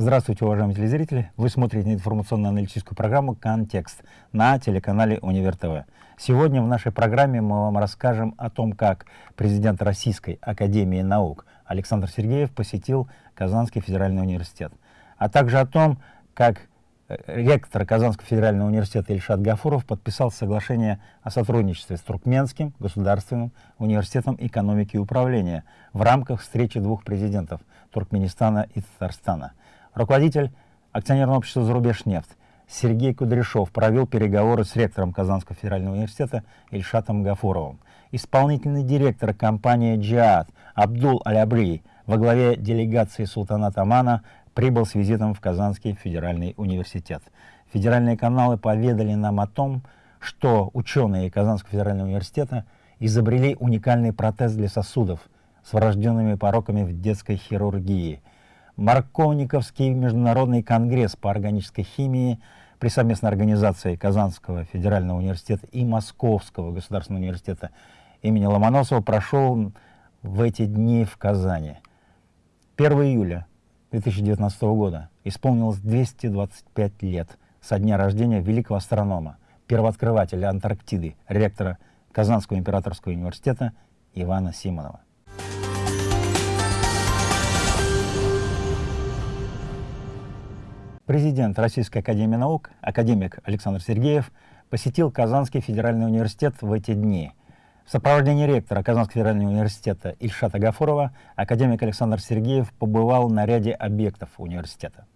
Здравствуйте, уважаемые телезрители! Вы смотрите информационно-аналитическую программу «Контекст» на телеканале «Универ ТВ». Сегодня в нашей программе мы вам расскажем о том, как президент Российской Академии Наук Александр Сергеев посетил Казанский федеральный университет, а также о том, как э, ректор Казанского федерального университета Ильшат Гафуров подписал соглашение о сотрудничестве с Туркменским государственным университетом экономики и управления в рамках встречи двух президентов Туркменистана и Татарстана. Руководитель акционерного общества «Зарубежнефть» Сергей Кудряшов провел переговоры с ректором Казанского федерального университета Ильшатом Гафуровым. Исполнительный директор компании «Джиад» Абдул Алябри во главе делегации султаната Амана прибыл с визитом в Казанский федеральный университет. Федеральные каналы поведали нам о том, что ученые Казанского федерального университета изобрели уникальный протез для сосудов с врожденными пороками в детской хирургии. Марковниковский международный конгресс по органической химии при совместной организации Казанского федерального университета и Московского государственного университета имени Ломоносова прошел в эти дни в Казани. 1 июля 2019 года исполнилось 225 лет со дня рождения великого астронома, первооткрывателя Антарктиды, ректора Казанского императорского университета Ивана Симонова. Президент Российской Академии Наук, академик Александр Сергеев, посетил Казанский федеральный университет в эти дни. В сопровождении ректора Казанского федерального университета Ильшата Гафурова академик Александр Сергеев побывал на ряде объектов университета.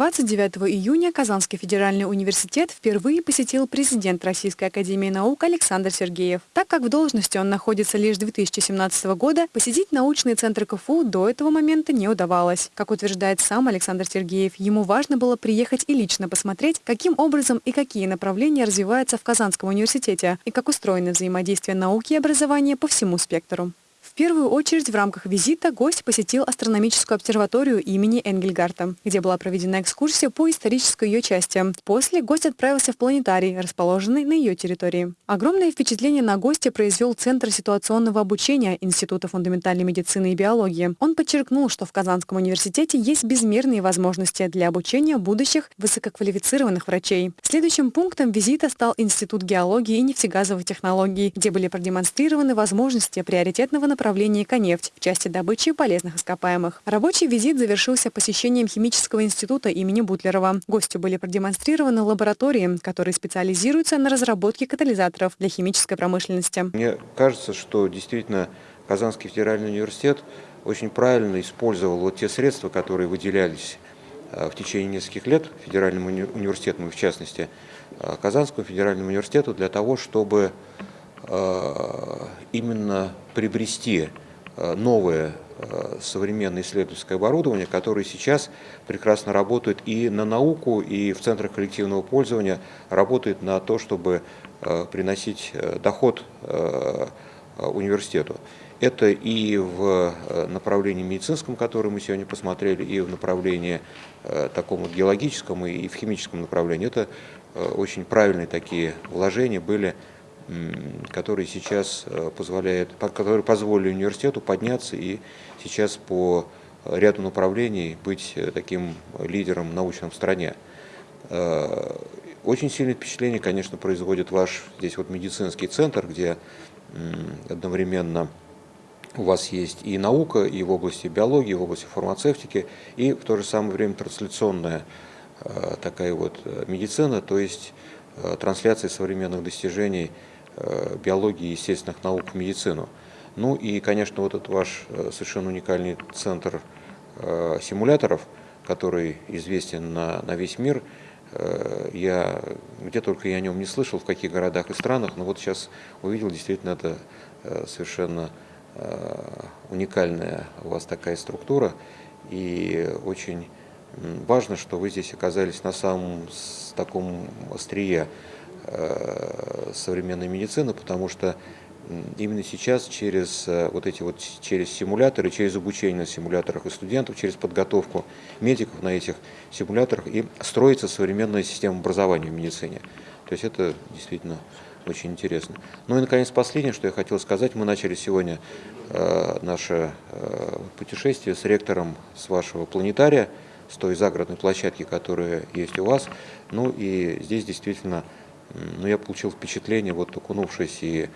29 июня Казанский федеральный университет впервые посетил президент Российской академии наук Александр Сергеев. Так как в должности он находится лишь 2017 года, посетить научный центр КФУ до этого момента не удавалось. Как утверждает сам Александр Сергеев, ему важно было приехать и лично посмотреть, каким образом и какие направления развиваются в Казанском университете и как устроено взаимодействие науки и образования по всему спектру. В первую очередь в рамках визита гость посетил астрономическую обсерваторию имени Энгельгарта, где была проведена экскурсия по исторической ее части. После гость отправился в планетарий, расположенный на ее территории. Огромное впечатление на гостя произвел Центр ситуационного обучения Института фундаментальной медицины и биологии. Он подчеркнул, что в Казанском университете есть безмерные возможности для обучения будущих высококвалифицированных врачей. Следующим пунктом визита стал Институт геологии и нефтегазовых технологий, где были продемонстрированы возможности приоритетного направлении «Конефть» в части добычи полезных ископаемых. Рабочий визит завершился посещением Химического института имени Бутлерова. Гостю были продемонстрированы лаборатории, которые специализируются на разработке катализаторов для химической промышленности. Мне кажется, что действительно Казанский федеральный университет очень правильно использовал вот те средства, которые выделялись э, в течение нескольких лет федеральному университету, в частности, э, Казанскому федеральному университету, для того, чтобы именно приобрести э, новое э, современное исследовательское оборудование, которое сейчас прекрасно работает и на науку, и в центрах коллективного пользования работает на то, чтобы приносить доход университету. Это и в направлении медицинском, которое мы сегодня посмотрели, и в направлении таком геологическом, и в химическом направлении. Это очень правильные такие вложения были которые сейчас э, позволяют, которые позволили университету подняться и сейчас по ряду направлений быть э, таким лидером научном в стране. Э, очень сильное впечатление, конечно, производит ваш здесь вот медицинский центр, где одновременно у вас есть и наука, и в области биологии, и в области фармацевтики, и в то же самое время трансляционная такая вот медицина, то есть трансляция современных достижений биологии и естественных наук медицину. Ну и, конечно, вот этот ваш э, совершенно уникальный центр э, симуляторов, который известен на, на весь мир, я где только я о нем не слышал, в каких городах и странах, но вот сейчас увидел, действительно, это совершенно уникальная у вас такая структура, и очень важно, что вы здесь оказались на самом таком острие Э, современной медицины, потому что именно сейчас через э, вот эти вот через симуляторы, через обучение на симуляторах и студентов, через подготовку медиков на этих симуляторах и строится современная система образования в медицине. То есть это действительно очень интересно. Ну и, наконец, последнее, что я хотел сказать. Мы начали сегодня э, наше э, путешествие с ректором с вашего планетария, с той загородной площадки, которая есть у вас. Ну и здесь действительно ну, я получил впечатление, вот окунувшись и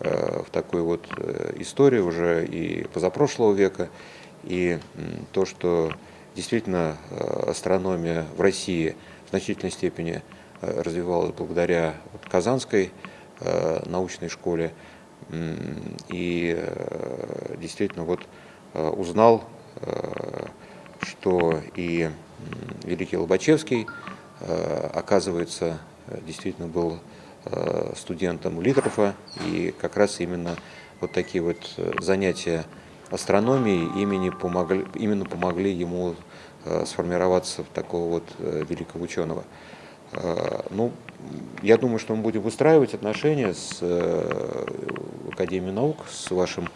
э, в такую вот э, историю уже и позапрошлого века, и то, что действительно э, астрономия в России в значительной степени развивалась благодаря Казанской научной школе, и действительно вот узнал, что и Великий Лобачевский, оказывается, действительно был студентом Литрофа, и как раз именно вот такие вот занятия астрономией имени помогли, именно помогли ему сформироваться в такого вот великого ученого. Ну, я думаю, что мы будем выстраивать отношения с Академией наук, с вашим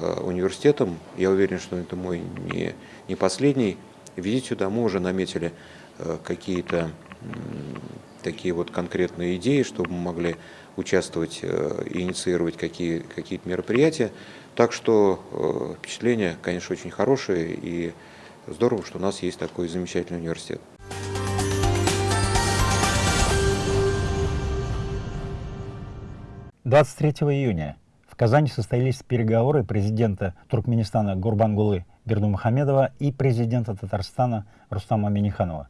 Э, университетом. Я уверен, что это мой не, не последний визит сюда. Мы уже наметили э, какие-то такие вот конкретные идеи, чтобы мы могли участвовать э, и инициировать какие, какие-то мероприятия. Так что впечатление, конечно, очень хорошее и здорово, что у нас есть такой замечательный университет. Двадцать третьего июня Казани состоялись переговоры президента Туркменистана Гурбангулы Бердумухамедова и президента Татарстана Рустама Миниханова.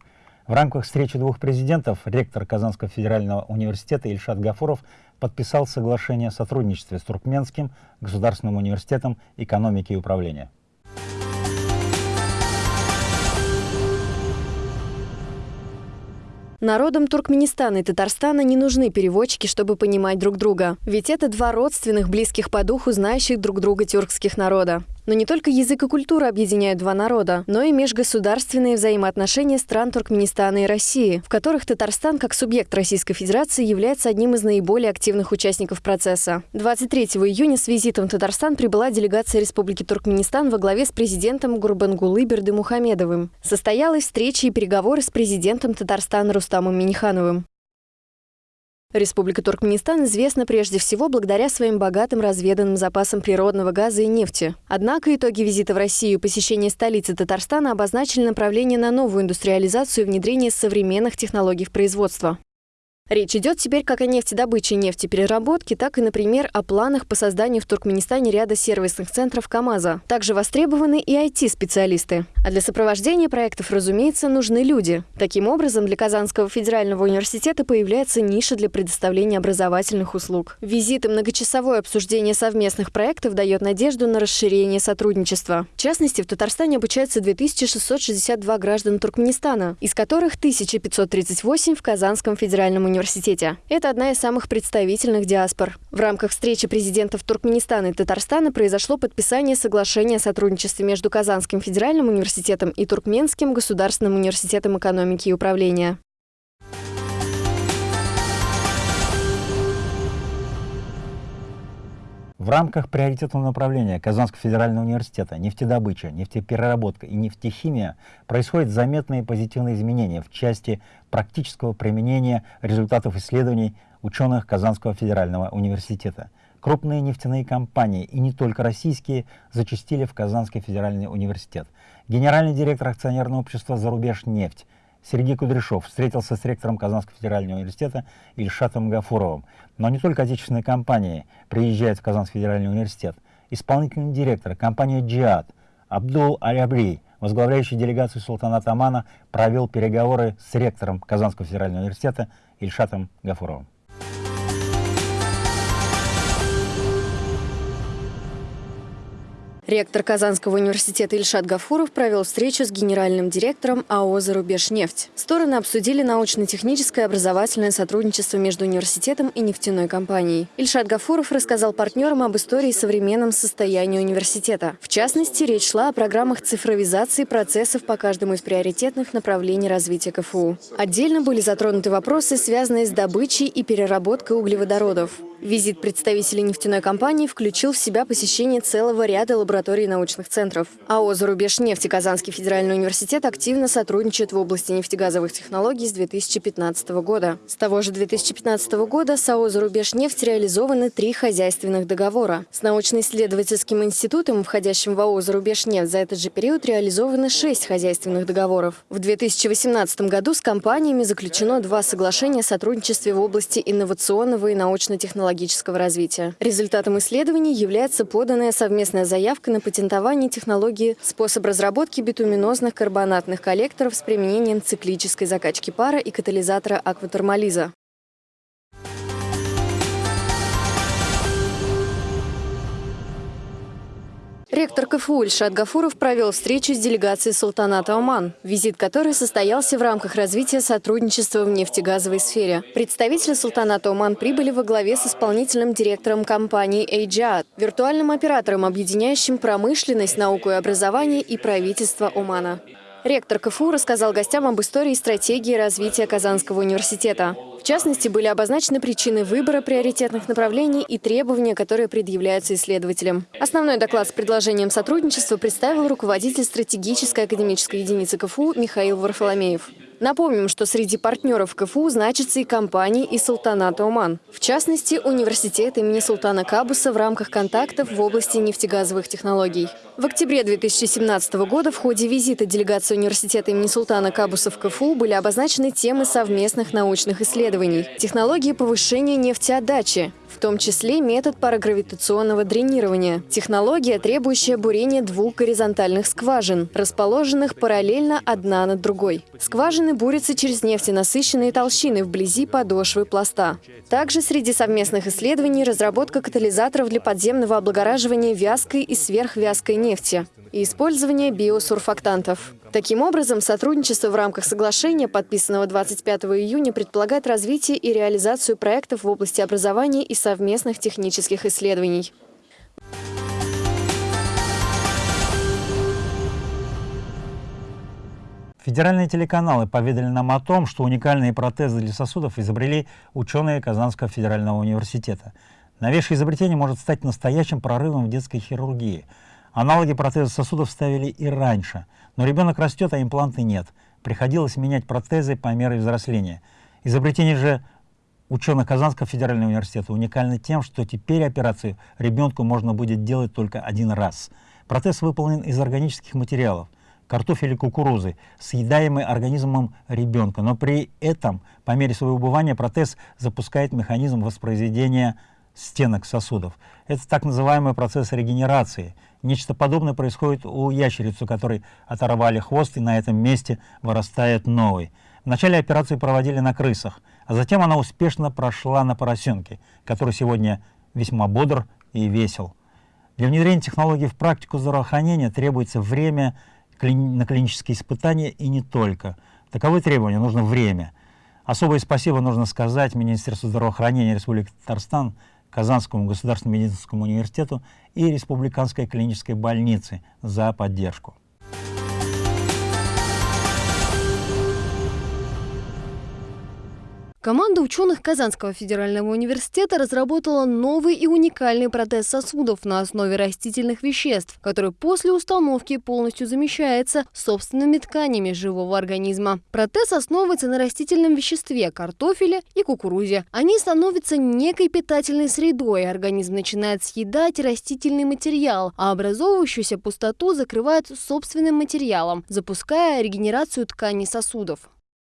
В рамках встречи двух президентов ректор Казанского федерального университета Ильшат Гафуров подписал соглашение о сотрудничестве с Туркменским государственным университетом экономики и управления. Народам Туркменистана и Татарстана не нужны переводчики, чтобы понимать друг друга. Ведь это два родственных, близких по духу, знающих друг друга тюркских народа. Но не только язык и культура объединяют два народа, но и межгосударственные взаимоотношения стран Туркменистана и России, в которых Татарстан как субъект Российской Федерации является одним из наиболее активных участников процесса. 23 июня с визитом в Татарстан прибыла делегация Республики Туркменистан во главе с президентом Гурбангулы Бердымухамедовым. Состоялась встреча и переговоры с президентом Татарстана Рустамом Минихановым. Республика Туркменистан известна прежде всего благодаря своим богатым разведанным запасам природного газа и нефти. Однако итоги визита в Россию и посещения столицы Татарстана обозначили направление на новую индустриализацию и внедрение современных технологий в производство. Речь идет теперь как о нефтедобыче и нефтепереработке, так и, например, о планах по созданию в Туркменистане ряда сервисных центров КАМАЗа. Также востребованы и IT-специалисты. А для сопровождения проектов, разумеется, нужны люди. Таким образом, для Казанского федерального университета появляется ниша для предоставления образовательных услуг. Визит и многочасовое обсуждение совместных проектов дает надежду на расширение сотрудничества. В частности, в Татарстане обучаются 2662 граждан Туркменистана, из которых 1538 в Казанском федеральном университете университете. Это одна из самых представительных диаспор. В рамках встречи президентов Туркменистана и Татарстана произошло подписание соглашения о сотрудничестве между Казанским федеральным университетом и Туркменским государственным университетом экономики и управления. В рамках приоритетного направления Казанского федерального университета нефтедобыча, нефтепереработка и нефтехимия происходят заметные позитивные изменения в части практического применения результатов исследований ученых Казанского федерального университета. Крупные нефтяные компании, и не только российские, зачастили в Казанский федеральный университет. Генеральный директор акционерного общества «Зарубеж нефть» Сергей Кудряшов встретился с ректором Казанского федерального университета Ильшатом Гафуровым. Но не только отечественные компании приезжают в Казанский федеральный университет. Исполнительный директор компании «Джиад» Абдул Алябри, возглавляющий делегацию Султаната Амана, провел переговоры с ректором Казанского федерального университета Ильшатом Гафуровым. Ректор Казанского университета Ильшат Гафуров провел встречу с генеральным директором АО «Зарубежнефть». Стороны обсудили научно-техническое и образовательное сотрудничество между университетом и нефтяной компанией. Ильшат Гафуров рассказал партнерам об истории и современном состоянии университета. В частности, речь шла о программах цифровизации процессов по каждому из приоритетных направлений развития КФУ. Отдельно были затронуты вопросы, связанные с добычей и переработкой углеводородов. Визит представителей нефтяной компании включил в себя посещение целого ряда лабораторий и научных центров. АО «Зарубеж нефти» Казанский федеральный университет активно сотрудничает в области нефтегазовых технологий с 2015 года. С того же 2015 года с АО «Зарубеж нефть» реализованы три хозяйственных договора. С научно-исследовательским институтом, входящим в АО «Зарубеж нефть», за этот же период реализованы шесть хозяйственных договоров. В 2018 году с компаниями заключено два соглашения о сотрудничестве в области инновационного и научно-технологического развития. Результатом исследований является поданная совместная заявка на патентование технологии способ разработки битуминозных карбонатных коллекторов с применением циклической закачки пара и катализатора акватермализа. Ректор КФУ Ильшат Гафуров провел встречу с делегацией султаната Оман, визит которой состоялся в рамках развития сотрудничества в нефтегазовой сфере. Представители султаната Оман прибыли во главе с исполнительным директором компании «Эйджиат», виртуальным оператором, объединяющим промышленность, науку и образование и правительство Омана. Ректор КФУ рассказал гостям об истории и стратегии развития Казанского университета. Частности, были обозначены причины выбора приоритетных направлений и требования, которые предъявляются исследователям. Основной доклад с предложением сотрудничества представил руководитель стратегической академической единицы КФУ Михаил Варфоломеев. Напомним, что среди партнеров КФУ значатся и компании из Султаната Оман. В частности, университет имени Султана Кабуса в рамках контактов в области нефтегазовых технологий. В октябре 2017 года в ходе визита делегации университета имени Султана Кабуса в КФУ были обозначены темы совместных научных исследований. Технологии повышения нефтеотдачи, в том числе метод парагравитационного дренирования. Технология, требующая бурения двух горизонтальных скважин, расположенных параллельно одна над другой. Скважины бурятся через нефтенасыщенные толщины вблизи подошвы пласта. Также среди совместных исследований разработка катализаторов для подземного облагораживания вязкой и сверхвязкой нефти и использование биосурфактантов. Таким образом, сотрудничество в рамках соглашения, подписанного 25 июня, предполагает развитие и реализацию проектов в области образования и совместных технических исследований. Федеральные телеканалы поведали нам о том, что уникальные протезы для сосудов изобрели ученые Казанского федерального университета. Новейшее изобретение может стать настоящим прорывом в детской хирургии. Аналоги протезов сосудов ставили и раньше, но ребенок растет, а импланты нет. Приходилось менять протезы по мере взросления. Изобретение же ученых Казанского федерального университета уникально тем, что теперь операцию ребенку можно будет делать только один раз. Протез выполнен из органических материалов картофеля и кукурузы, съедаемый организмом ребенка. Но при этом, по мере своего убывания, протез запускает механизм воспроизведения стенок сосудов. Это так называемый процесс регенерации. Нечто подобное происходит у ящерицы, которой оторвали хвост, и на этом месте вырастает новый. Вначале операцию проводили на крысах, а затем она успешно прошла на поросенке, который сегодня весьма бодр и весел. Для внедрения технологий в практику здравоохранения требуется время на клинические испытания и не только. Таковы требования, нужно время. Особое спасибо нужно сказать Министерству здравоохранения Республики Татарстан, Казанскому государственному медицинскому университету и Республиканской клинической больнице за поддержку. Команда ученых Казанского федерального университета разработала новый и уникальный протез сосудов на основе растительных веществ, который после установки полностью замещается собственными тканями живого организма. Протез основывается на растительном веществе – картофеле и кукурузе. Они становятся некой питательной средой, организм начинает съедать растительный материал, а образовывающуюся пустоту закрывает собственным материалом, запуская регенерацию тканей сосудов.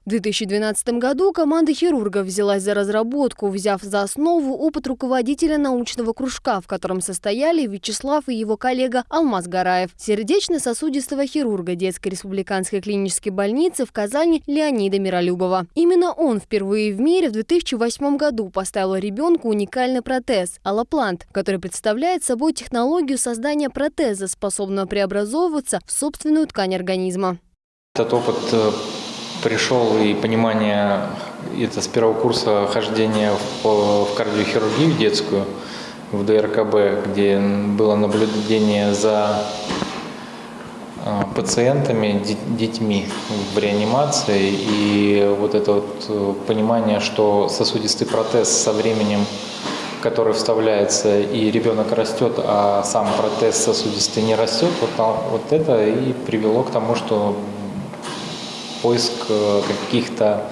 В 2012 году команда хирургов взялась за разработку, взяв за основу опыт руководителя научного кружка, в котором состояли Вячеслав и его коллега Алмаз Гараев, сердечно-сосудистого хирурга детской республиканской клинической больницы в Казани Леонида Миролюбова. Именно он впервые в мире в 2008 году поставил ребенку уникальный протез – аллоплант, который представляет собой технологию создания протеза, способного преобразовываться в собственную ткань организма. Этот опыт э, пришел и понимание, это с первого курса хождения в, кардиохирургию детскую, в ДРКБ, где было наблюдение за а, пациентами, детьми в реанимации. И вот это вот э, понимание, что сосудистый протез со временем который вставляется, и ребенок растет, а сам протез сосудистый не растет, вот, вот это и привело к тому, что поиск э, каких-то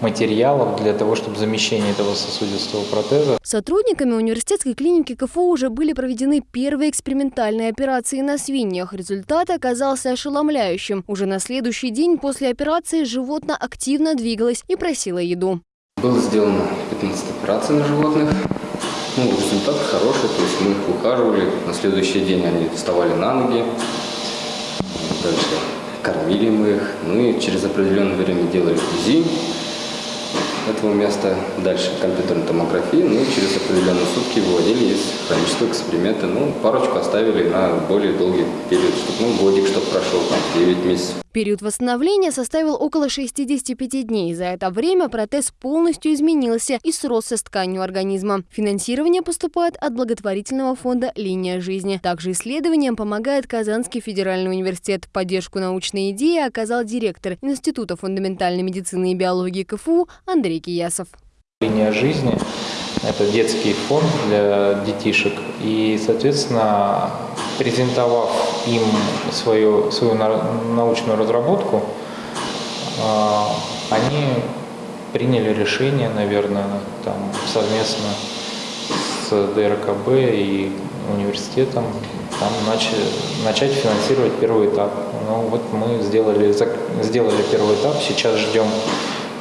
материалов для того, чтобы замещение этого сосудистого протеза. Сотрудниками университетской клиники КФУ уже были проведены первые экспериментальные операции на свиньях. Результат оказался ошеломляющим. Уже на следующий день после операции животное активно двигалось и просило еду. Было сделано 15 операций на животных. Ну, результат хороший, то есть мы их ухаживали. На следующий день они вставали на ноги. Дальше кормили мы их. Ну и через определенное время делали УЗИ этого места. Дальше компьютерной томографии. Ну через определенные сутки выводили из хронического эксперимента. Ну, парочку оставили на более долгий период, чтобы, ну, годик, чтобы прошел, там, 9 месяцев. Период восстановления составил около 65 дней. За это время протез полностью изменился и сросся с тканью организма. Финансирование поступает от благотворительного фонда «Линия жизни». Также исследованиям помогает Казанский федеральный университет. Поддержку научной идеи оказал директор Института фундаментальной медицины и биологии КФУ Андрей Киясов. «Линия жизни» – это детский фонд для детишек. И, соответственно, презентовав им свою, свою научную разработку, а, они приняли решение, наверное, там, совместно с ДРКБ и университетом там, начать, начать финансировать первый этап. Ну вот мы сделали, сделали первый этап, сейчас ждем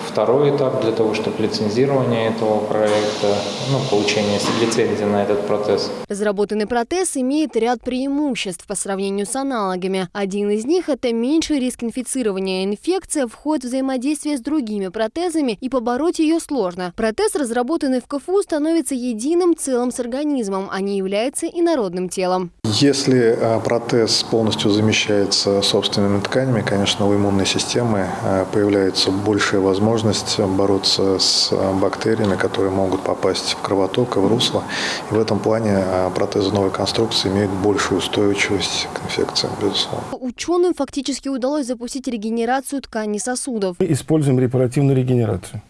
второй этап для того, чтобы лицензирование этого проекта, ну, получение лицензии на этот протез. Разработанный протез имеет ряд преимуществ по сравнению с аналогами. Один из них – это меньший риск инфицирования. Инфекция входит в взаимодействие с другими протезами, и побороть ее сложно. Протез, разработанный в КФУ, становится единым целым с организмом, а не является инородным телом. Если а, протез полностью замещается собственными тканями, конечно, у иммунной системы а, появляется большая возможность бороться с а, бактериями, которые могут попасть в кровоток и в русло. И в этом плане протезы новой конструкции имеют большую устойчивость к инфекциям, безусловно. Ученым фактически удалось запустить регенерацию тканей сосудов. Мы используем репаративную регенерацию.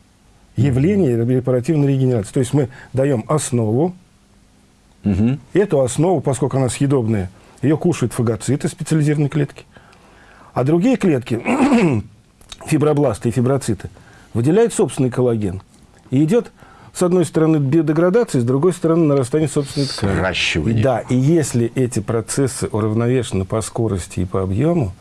Явление репаративной регенерации. То есть мы даем основу, Угу. Эту основу, поскольку она съедобная, ее кушают фагоциты специализированной клетки. А другие клетки, фибробласты и фиброциты, выделяют собственный коллаген. И идет, с одной стороны, биодеградация, с другой стороны, нарастание собственной ткани. Сращивание. Да, и если эти процессы уравновешены по скорости и по объему,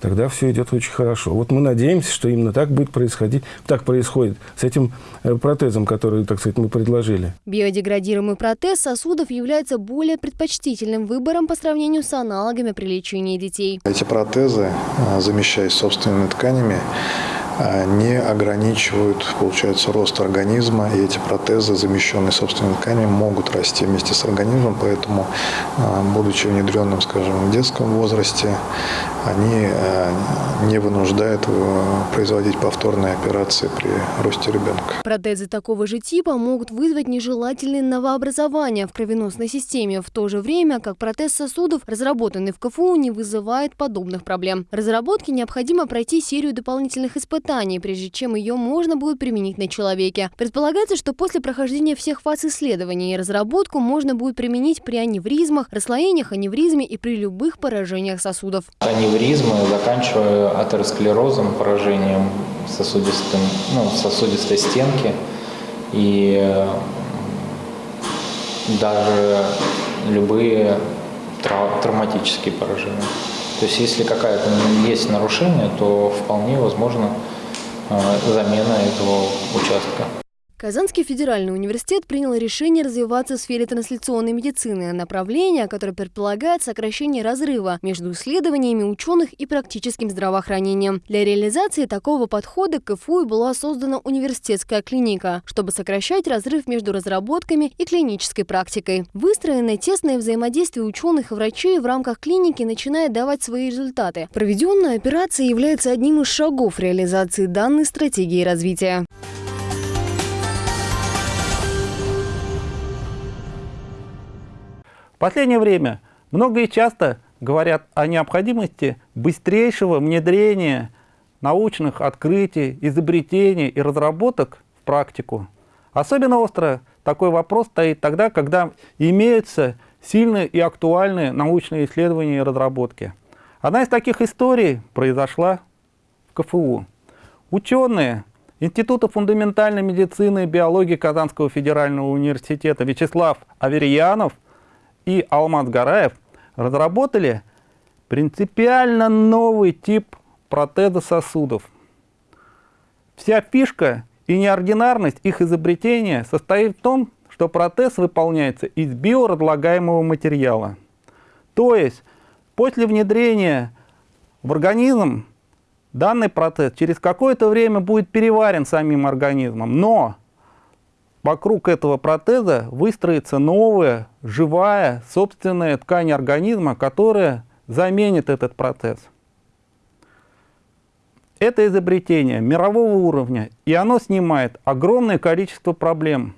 тогда все идет очень хорошо. Вот мы надеемся, что именно так будет происходить, так происходит с этим э, протезом, который, так сказать, мы предложили. Биодеградируемый протез сосудов является более предпочтительным выбором по сравнению с аналогами при лечении детей. Эти протезы, э, замещаясь собственными тканями, не ограничивают, получается, рост организма, и эти протезы, замещенные собственными тканями, могут расти вместе с организмом, поэтому, будучи внедренным, скажем, в детском возрасте, они э, не вынуждают э, производить повторные операции при росте ребенка. Протезы такого же типа могут вызвать нежелательные новообразования в кровеносной системе, в то же время как протез сосудов, разработанный в КФУ, не вызывает подобных проблем. Разработке необходимо пройти серию дополнительных испытаний, прежде чем ее можно будет применить на человеке. Предполагается, что после прохождения всех фаз исследований разработку можно будет применить при аневризмах, расслоениях аневризме и при любых поражениях сосудов. Аневризмы, заканчивая атеросклерозом, поражением ну, сосудистой стенки и э, даже любые травматические поражения. То есть если какая-то есть нарушение, то вполне возможно замена этого участка. Казанский федеральный университет принял решение развиваться в сфере трансляционной медицины, направление, которое предполагает сокращение разрыва между исследованиями ученых и практическим здравоохранением. Для реализации такого подхода КФУ была создана университетская клиника, чтобы сокращать разрыв между разработками и клинической практикой. Выстроенное тесное взаимодействие ученых и врачей в рамках клиники начинает давать свои результаты. Проведенная операция является одним из шагов реализации данной стратегии развития. Последнее время много и часто говорят о необходимости быстрейшего внедрения научных открытий, изобретений и разработок в практику. Особенно остро такой вопрос стоит тогда, когда имеются сильные и актуальные научные исследования и разработки. Одна из таких историй произошла в КФУ. Ученые Института фундаментальной медицины и биологии Казанского федерального университета Вячеслав Аверьянов и Алмаз Гараев разработали принципиально новый тип протеза сосудов. Вся фишка и неординарность их изобретения состоит в том, что протез выполняется из биоразлагаемого материала. То есть после внедрения в организм данный протез через какое-то время будет переварен самим организмом, но вокруг этого протеза выстроится новая, живая, собственная ткань организма, которая заменит этот протез. Это изобретение мирового уровня, и оно снимает огромное количество проблем.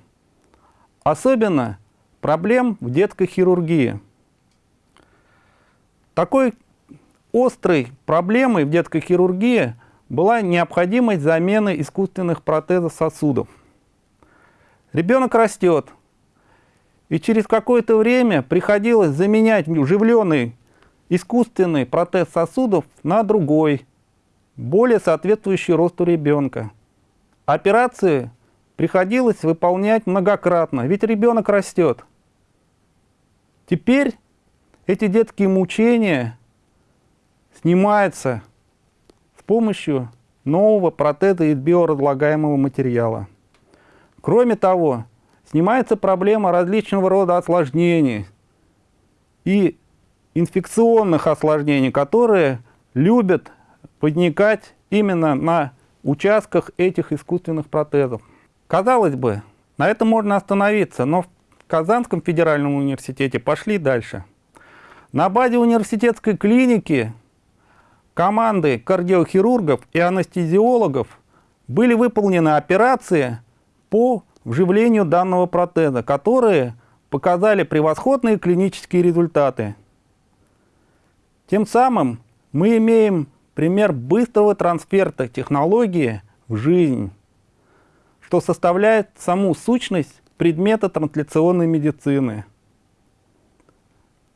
Особенно проблем в детской хирургии. Такой острой проблемой в детской хирургии была необходимость замены искусственных протезов сосудов. Ребенок растет, и через какое-то время приходилось заменять вживленный искусственный протез сосудов на другой, более соответствующий росту ребенка. Операции приходилось выполнять многократно, ведь ребенок растет. Теперь эти детские мучения снимаются с помощью нового протеза из биоразлагаемого материала. Кроме того, снимается проблема различного рода осложнений и инфекционных осложнений, которые любят возникать именно на участках этих искусственных протезов. Казалось бы, на этом можно остановиться, но в Казанском федеральном университете пошли дальше. На базе университетской клиники команды кардиохирургов и анестезиологов были выполнены операции по вживлению данного протеза, которые показали превосходные клинические результаты. Тем самым мы имеем пример быстрого трансферта технологии в жизнь, что составляет саму сущность предмета трансляционной медицины.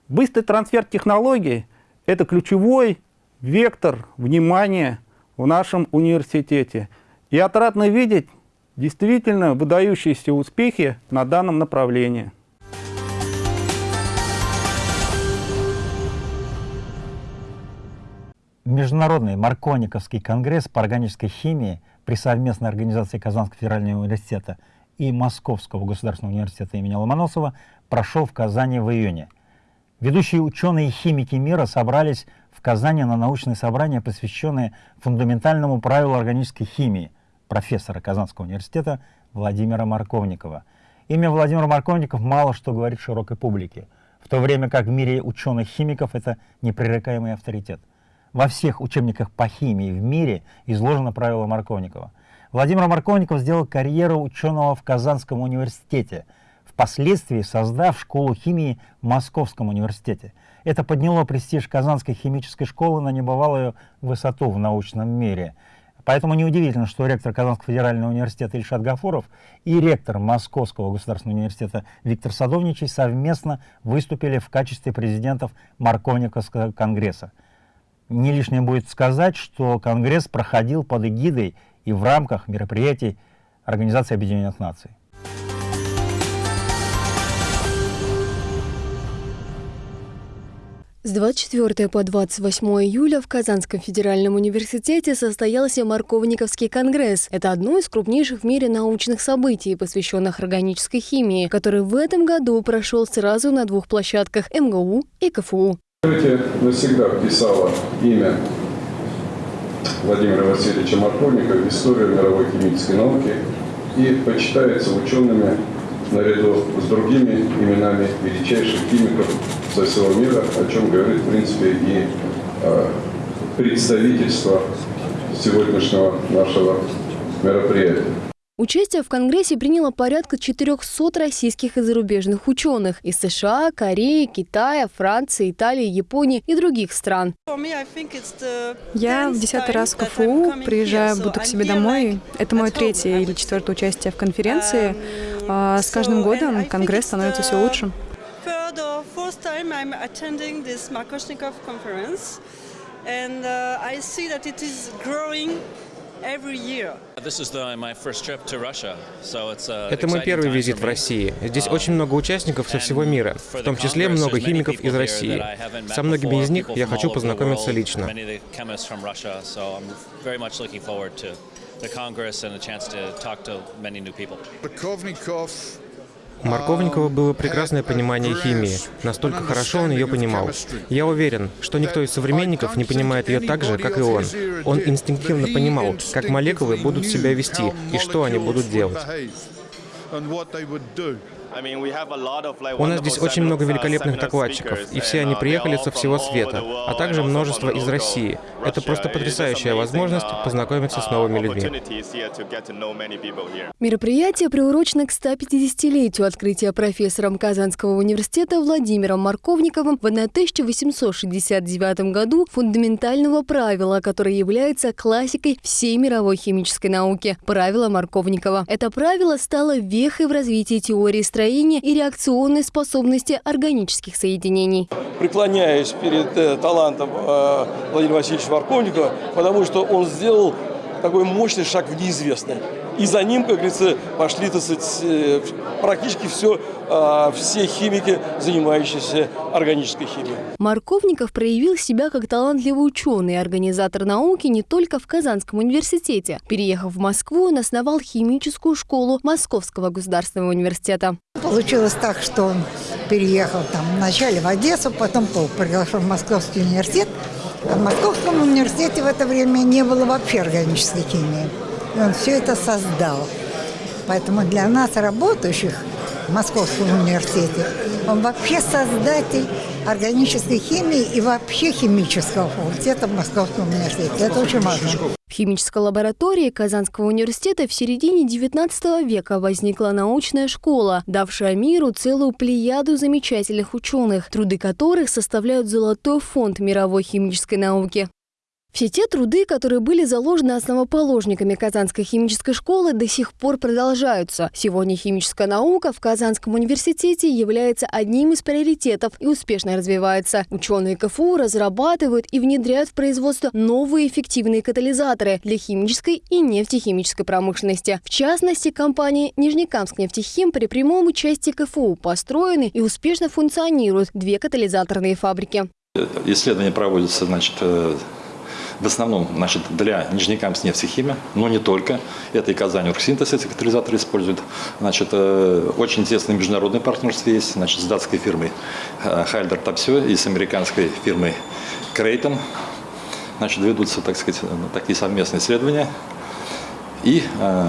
Быстрый трансфер технологий – это ключевой вектор внимания в нашем университете. И отрадно видеть действительно выдающиеся успехи на данном направлении. Международный Маркониковский конгресс по органической химии при совместной организации Казанского федерального университета и Московского государственного университета имени Ломоносова прошел в Казани в июне. Ведущие ученые и химики мира собрались в Казани на научное собрание, посвященное фундаментальному правилу органической химии профессора Казанского университета Владимира Марковникова. Имя Владимир Марковников мало что говорит широкой публике, в то время как в мире ученых-химиков это непререкаемый авторитет – во всех учебниках по химии в мире изложено правило Марковникова. Владимир Марковников сделал карьеру ученого в Казанском университете, впоследствии создав школу химии в Московском университете. Это подняло престиж Казанской химической школы на небывалую высоту в научном мире. Поэтому неудивительно, что ректор Казанского федерального университета Ильшат Гафуров и ректор Московского государственного университета Виктор Садовничий совместно выступили в качестве президентов Марковниковского конгресса. Не лишним будет сказать, что Конгресс проходил под эгидой и в рамках мероприятий Организации Объединенных Наций. С 24 по 28 июля в Казанском федеральном университете состоялся Марковниковский конгресс. Это одно из крупнейших в мире научных событий, посвященных органической химии, который в этом году прошел сразу на двух площадках МГУ и КФУ. Открытие навсегда вписало имя Владимира Васильевича Марковника в историю мировой химической науки и почитается учеными наряду с другими именами величайших химиков со всего мира, о чем говорит, в принципе, и э, представительство сегодняшнего нашего мероприятия. Участие в Конгрессе приняло порядка 400 российских и зарубежных ученых из США, Кореи, Китая, Франции, Италии, Японии и других стран. Я в десятый раз в КФУ, приезжаю, буду к себе домой. Это мое третье или четвертое участие в конференции. А с каждым годом Конгресс становится все лучше. And uh, I see that it is growing это мой первый визит в России. Здесь очень много участников со всего мира, в том числе много химиков из России. Со многими из них я хочу познакомиться лично. У Марковникова было прекрасное понимание химии. Настолько хорошо он ее понимал. Я уверен, что никто из современников не понимает ее так же, как и он. Он инстинктивно понимал, как молекулы будут себя вести и что они будут делать. У нас здесь очень много великолепных докладчиков, и все они приехали со всего света, а также множество из России. Это просто потрясающая возможность познакомиться с новыми людьми. Мероприятие приурочено к 150-летию открытия профессором Казанского университета Владимиром Марковниковым в 1869 году фундаментального правила, которое является классикой всей мировой химической науки – правило Марковникова. Это правило стало вехой в развитии теории строения строения и реакционной способности органических соединений. Преклоняюсь перед э, талантом э, Владимира Васильевича Варковникова, потому что он сделал такой мощный шаг в неизвестное. И за ним, как говорится, пошли, так сказать, э, практически все, а, все химики, занимающиеся органической химией. Марковников проявил себя как талантливый ученый и организатор науки не только в Казанском университете. Переехав в Москву, он основал химическую школу Московского государственного университета. Получилось так, что он переехал там вначале в Одессу, потом был приглашен в Московский университет. В Московском университете в это время не было вообще органической химии. И он все это создал. Поэтому для нас, работающих в Московском университете, он вообще создатель органической химии и вообще химического факультета в Московском университете. Это очень важно. В химической лаборатории Казанского университета в середине XIX века возникла научная школа, давшая миру целую плеяду замечательных ученых, труды которых составляют золотой фонд мировой химической науки. Все те труды, которые были заложены основоположниками Казанской химической школы, до сих пор продолжаются. Сегодня химическая наука в Казанском университете является одним из приоритетов и успешно развивается. Ученые КФУ разрабатывают и внедряют в производство новые эффективные катализаторы для химической и нефтехимической промышленности. В частности, компании Нижнекамск нефтехим при прямом участии КФУ построены и успешно функционируют две катализаторные фабрики. Исследования проводятся значит, э, в основном значит, для Нижнекамск нефтехимия, но не только. Это и Казань Оргсинтез эти катализаторы используют. Значит, э, очень тесное международное партнерство есть значит, с датской фирмой Хальдер Тапсё и с американской фирмой Крейтон. Значит, ведутся, так сказать, такие совместные исследования. И э,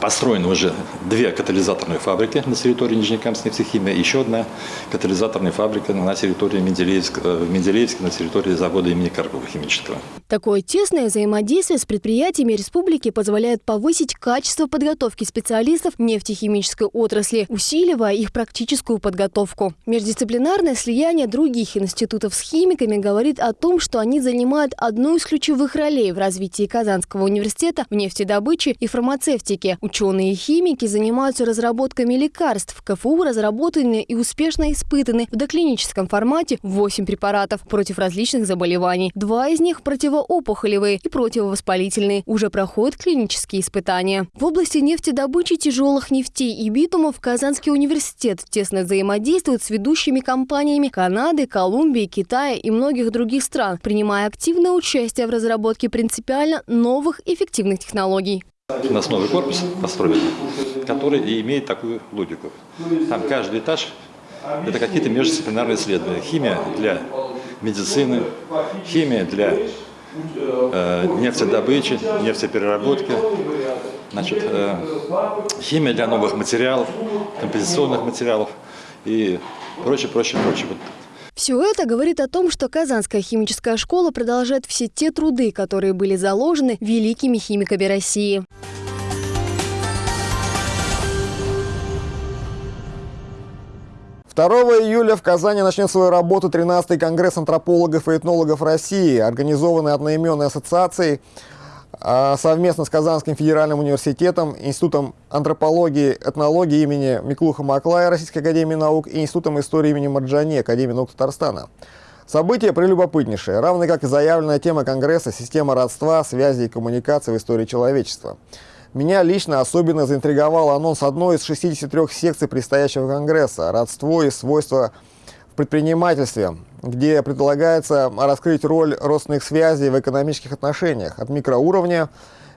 Построены уже две катализаторные фабрики на территории Нижнекамской нефтехимии, еще одна катализаторная фабрика на территории Менделеевска, э, в Менделеевске, на территории завода имени Карпова химического. Такое тесное взаимодействие с предприятиями республики позволяет повысить качество подготовки специалистов нефтехимической отрасли, усиливая их практическую подготовку. Междисциплинарное слияние других институтов с химиками говорит о том, что они занимают одну из ключевых ролей в развитии Казанского университета в нефтедобыче и фармацевтике, Ученые и химики занимаются разработками лекарств. В КФУ разработаны и успешно испытаны в доклиническом формате 8 препаратов против различных заболеваний. Два из них противоопухолевые и противовоспалительные. Уже проходят клинические испытания. В области нефтедобычи тяжелых нефтей и битумов Казанский университет тесно взаимодействует с ведущими компаниями Канады, Колумбии, Китая и многих других стран, принимая активное участие в разработке принципиально новых эффективных технологий. На основе корпус построен, который и имеет такую логику. Там каждый этаж – это какие-то междисциплинарные исследования. Химия для медицины, химия для э, нефтедобычи, нефтепереработки, значит, э, химия для новых материалов, композиционных материалов и прочее, прочее, прочее. Все это говорит о том, что Казанская химическая школа продолжает все те труды, которые были заложены великими химиками России. 2 июля в Казани начнет свою работу 13-й Конгресс антропологов и этнологов России, организованный одноименной ассоциацией совместно с Казанским федеральным университетом, Институтом антропологии этнологии имени Миклуха Маклая Российской академии наук и Институтом истории имени Марджани Академии наук Татарстана. Событие прелюбопытнейшее, равно как и заявленная тема Конгресса «Система родства, связи и коммуникации в истории человечества». Меня лично особенно заинтриговал анонс одной из 63 секций предстоящего Конгресса «Родство и свойства в предпринимательстве», где предлагается раскрыть роль родственных связей в экономических отношениях от микроуровня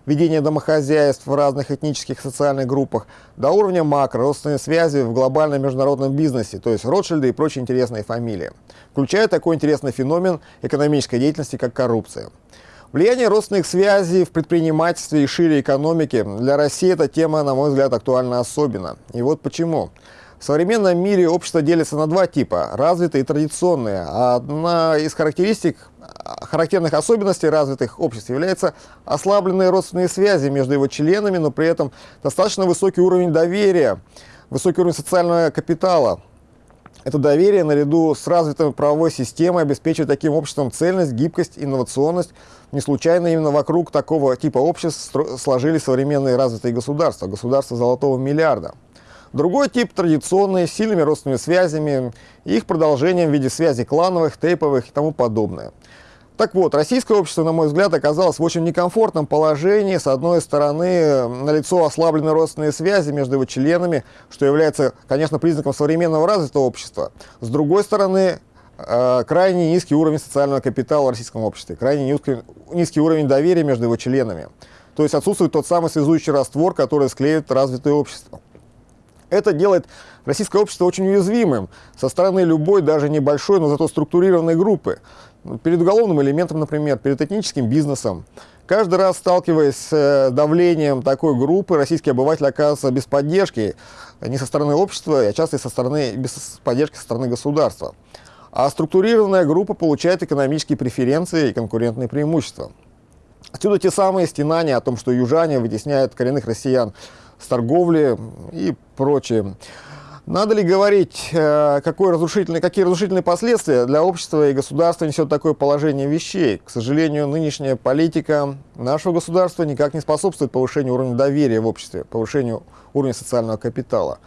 ведения домохозяйств в разных этнических и социальных группах до уровня макро, родственные связи в глобальном международном бизнесе, то есть Ротшильды и прочие интересные фамилии, включая такой интересный феномен экономической деятельности, как коррупция. Влияние родственных связей в предпринимательстве и шире экономике для России эта тема, на мой взгляд, актуальна особенно. И вот почему. В современном мире общество делится на два типа – развитые и традиционные. Одна из характеристик, характерных особенностей развитых обществ является ослабленные родственные связи между его членами, но при этом достаточно высокий уровень доверия, высокий уровень социального капитала – это доверие наряду с развитой правовой системой обеспечивает таким обществом цельность, гибкость, инновационность. Не случайно именно вокруг такого типа обществ сложились современные развитые государства, государства золотого миллиарда. Другой тип традиционные, с сильными родственными связями, их продолжением в виде связей клановых, тейповых и тому подобное. Так вот, российское общество, на мой взгляд, оказалось в очень некомфортном положении. С одной стороны, налицо ослабленные родственные связи между его членами, что является, конечно, признаком современного развитого общества. С другой стороны, э, крайне низкий уровень социального капитала в российском обществе, крайне низкий уровень доверия между его членами. То есть отсутствует тот самый связующий раствор, который склеит развитое общество. Это делает российское общество очень уязвимым со стороны любой, даже небольшой, но зато структурированной группы перед уголовным элементом, например, перед этническим бизнесом. Каждый раз, сталкиваясь с э, давлением такой группы, российский обыватель оказывается без поддержки не со стороны общества, а часто и со стороны, без поддержки со стороны государства. А структурированная группа получает экономические преференции и конкурентные преимущества. Отсюда те самые стенания о том, что южане вытесняют коренных россиян с торговли и прочее. Надо ли говорить, э, какой разрушительный, какие разрушительные последствия для общества и государства несет такое положение вещей? К сожалению, нынешняя политика нашего государства никак не способствует повышению уровня доверия в обществе, повышению уровня социального капитала.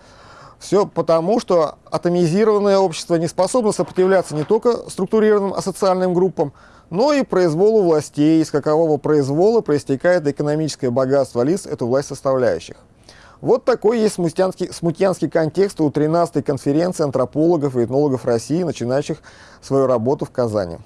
Все потому, что атомизированное общество не способно сопротивляться не только структурированным асоциальным группам, но и произволу властей, из какового произвола проистекает экономическое богатство лиц, эту власть составляющих. Вот такой есть смутьянский, смутьянский контекст у 13-й конференции антропологов и этнологов России, начинающих свою работу в Казани.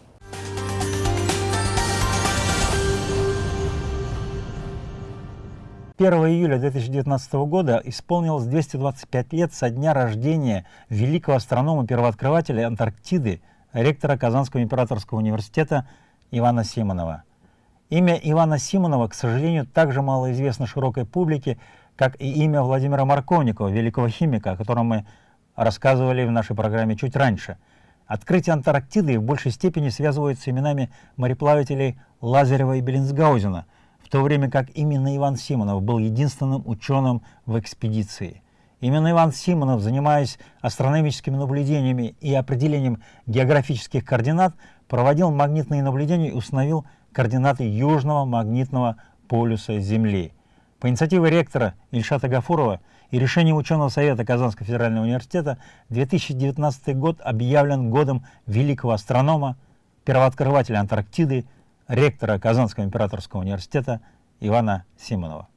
Первого июля 2019 года исполнилось 225 лет со дня рождения великого астронома-первооткрывателя Антарктиды, ректора Казанского императорского университета Ивана Симонова. Имя Ивана Симонова, к сожалению, также мало известно широкой публике, как и имя Владимира Марковникова, великого химика, о котором мы рассказывали в нашей программе чуть раньше. Открытие Антарктиды в большей степени связывают с именами мореплавателей Лазарева и Беллинсгаузена, в то время как именно Иван Симонов был единственным ученым в экспедиции. Именно Иван Симонов, занимаясь астрономическими наблюдениями и определением географических координат, проводил магнитные наблюдения и установил координаты южного магнитного полюса Земли. По инициативе ректора Ильшата Гафурова и решением ученого совета Казанского федерального университета 2019 год объявлен годом великого астронома, первооткрывателя Антарктиды, ректора Казанского императорского университета Ивана Симонова.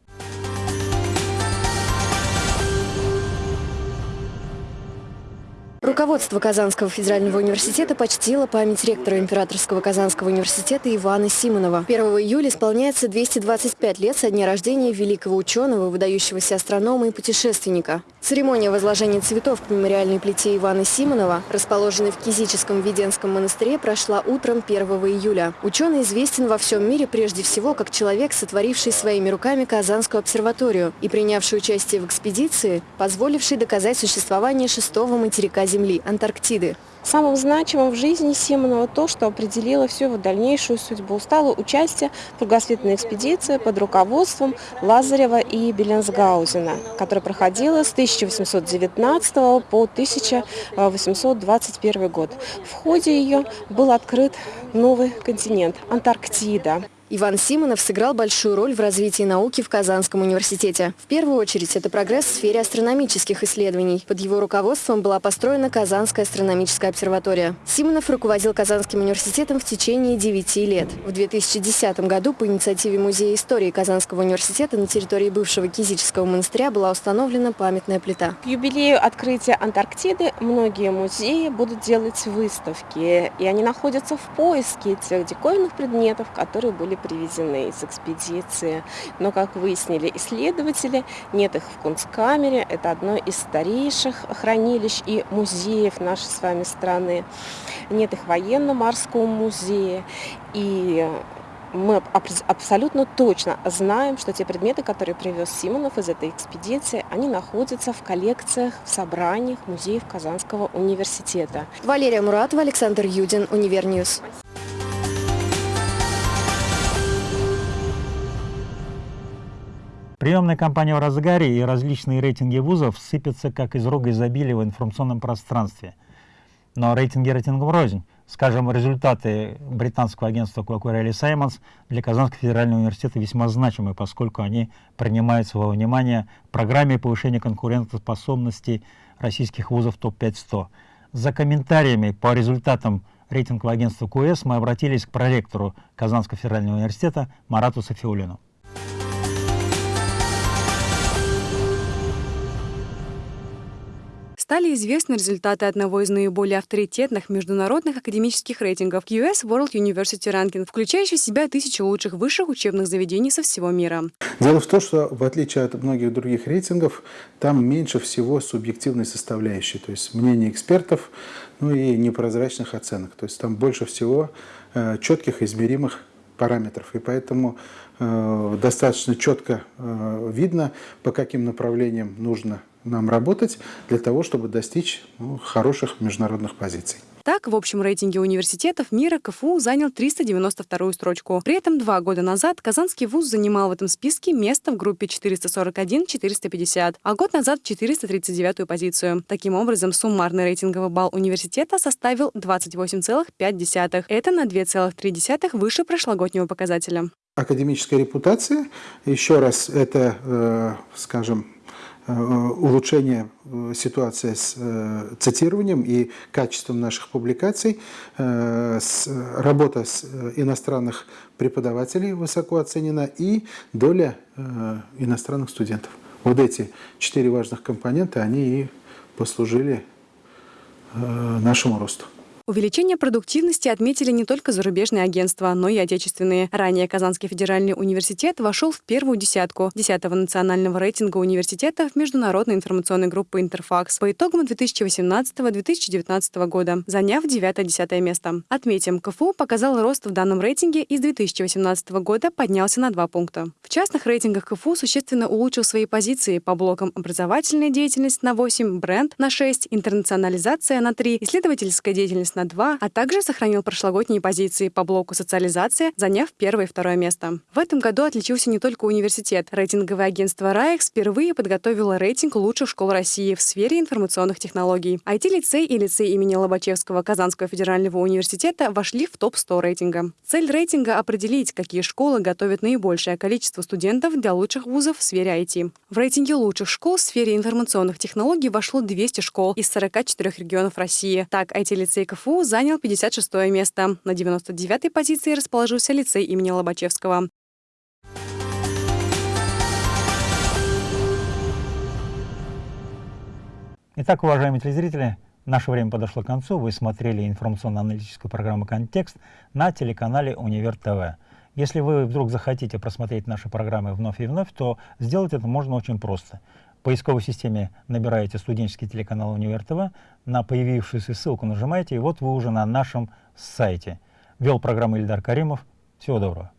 Руководство Казанского федерального университета почтило память ректора Императорского Казанского университета Ивана Симонова. 1 июля исполняется 225 лет со дня рождения великого ученого, выдающегося астронома и путешественника. Церемония возложения цветов к мемориальной плите Ивана Симонова, расположенной в Кизическом Веденском монастыре, прошла утром 1 июля. Ученый известен во всем мире прежде всего как человек, сотворивший своими руками Казанскую обсерваторию и принявший участие в экспедиции, позволивший доказать существование шестого материка Земли – Антарктиды. Самым значимым в жизни Симонова то, что определило всю его дальнейшую судьбу, стало участие в кругосветной экспедиции под руководством Лазарева и Беленсгаузена, которая проходила с 1819 по 1821 год. В ходе ее был открыт новый континент – Антарктида. Иван Симонов сыграл большую роль в развитии науки в Казанском университете. В первую очередь, это прогресс в сфере астрономических исследований. Под его руководством была построена Казанская астрономическая обсерватория. Симонов руководил Казанским университетом в течение 9 лет. В 2010 году по инициативе Музея истории Казанского университета на территории бывшего Кизического монастыря была установлена памятная плита. К юбилею открытия Антарктиды многие музеи будут делать выставки, и они находятся в поиске тех диковинных предметов, которые были привезены из экспедиции. Но, как выяснили исследователи, нет их в Кунсткамере. Это одно из старейших хранилищ и музеев нашей с вами страны. Нет их военно-морском музее. И мы абсолютно точно знаем, что те предметы, которые привез Симонов из этой экспедиции, они находятся в коллекциях, в собраниях музеев Казанского университета. Валерия Муратова, Александр Юдин, Univer News. Приемная кампания в разгаре и различные рейтинги вузов сыпятся как из рога изобилия в информационном пространстве. Но рейтинги рейтингом рознь. Скажем, результаты британского агентства Quacquarelli Symonds для Казанского федерального университета весьма значимы, поскольку они принимаются во внимание программе повышения конкурентоспособности российских вузов ТОП-500. За комментариями по результатам рейтингового агентства КУЭС мы обратились к проректору Казанского федерального университета Марату Софиулину. Стали известны результаты одного из наиболее авторитетных международных академических рейтингов US World University Ranking, включающий в себя тысячи лучших высших учебных заведений со всего мира. Дело в том, что в отличие от многих других рейтингов, там меньше всего субъективной составляющей, то есть мнений экспертов, ну и непрозрачных оценок. То есть там больше всего э, четких измеримых параметров. И поэтому э, достаточно четко э, видно, по каким направлениям нужно нам работать для того, чтобы достичь ну, хороших международных позиций. Так, в общем рейтинге университетов мира КФУ занял 392-ю строчку. При этом два года назад Казанский вуз занимал в этом списке место в группе 441-450, а год назад 439-ю позицию. Таким образом, суммарный рейтинговый балл университета составил 28,5. Это на 2,3 выше прошлогоднего показателя. Академическая репутация, еще раз, это, э, скажем, улучшение э, ситуации с э, цитированием и качеством наших публикаций, работа с иностранных преподавателей высоко оценена и доля иностранных студентов. Вот эти четыре важных компонента, они и послужили нашему росту. Увеличение продуктивности отметили не только зарубежные агентства, но и отечественные. Ранее Казанский федеральный университет вошел в первую десятку 10-го национального рейтинга университетов международной информационной группы «Интерфакс» по итогам 2018-2019 года, заняв 9-10 место. Отметим, КФУ показал рост в данном рейтинге и с 2018 года поднялся на 2 пункта. В частных рейтингах КФУ существенно улучшил свои позиции по блокам образовательная деятельность на 8, бренд на 6, интернационализация на 3, исследовательская деятельность на 2, а также сохранил прошлогодние позиции по блоку социализация, заняв первое и второе место. В этом году отличился не только университет. Рейтинговое агентство РАЭК впервые подготовило рейтинг лучших школ России в сфере информационных технологий. IT-лицей и лицей имени Лобачевского Казанского федерального университета вошли в топ-100 рейтинга. Цель рейтинга — определить, какие школы готовят наибольшее количество студентов для лучших вузов в сфере IT. В рейтинге лучших школ в сфере информационных технологий вошло 200 школ из 44 регионов России. Так, IT-лицей КФУ КФУ занял 56 место. На 99-й позиции расположился лицей имени Лобачевского. Итак, уважаемые телезрители, наше время подошло к концу. Вы смотрели информационно-аналитическую программу «Контекст» на телеканале «Универ ТВ». Если вы вдруг захотите просмотреть наши программы вновь и вновь, то сделать это можно очень просто – поисковой системе набираете студенческий телеканал Универ ТВ, на появившуюся ссылку нажимаете, и вот вы уже на нашем сайте. Вел программу Ильдар Каримов. Всего доброго.